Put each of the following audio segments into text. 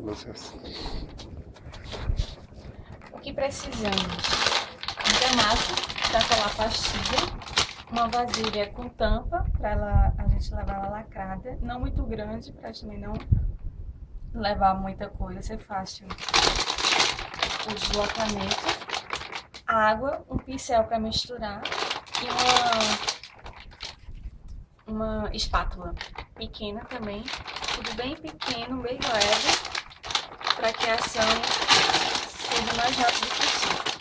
vocês. O que precisamos? De massa para colar pastilha, uma vasilha com tampa para a gente levar ela lacrada, não muito grande para também não levar muita coisa, ser fácil o deslocamento, água, um pincel para misturar e uma, uma espátula pequena também, tudo bem pequeno, bem leve, para que a ação seja mais rápida possível.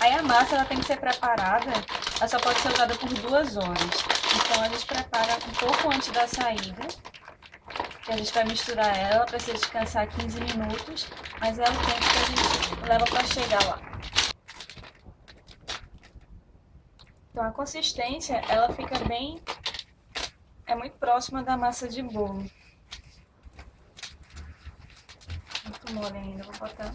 Aí a massa ela tem que ser preparada, ela só pode ser usada por duas horas. Então a gente prepara um pouco antes da saída, que a gente vai misturar ela, precisa descansar 15 minutos, mas é o tempo que a gente leva para chegar lá. Então a consistência, ela fica bem, é muito próxima da massa de bolo. Muito mole ainda, vou botar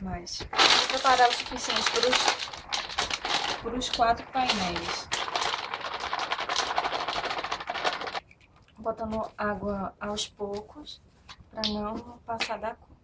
mais. Vou preparar o suficiente para os, para os quatro painéis. Botando água aos poucos, para não passar da cor.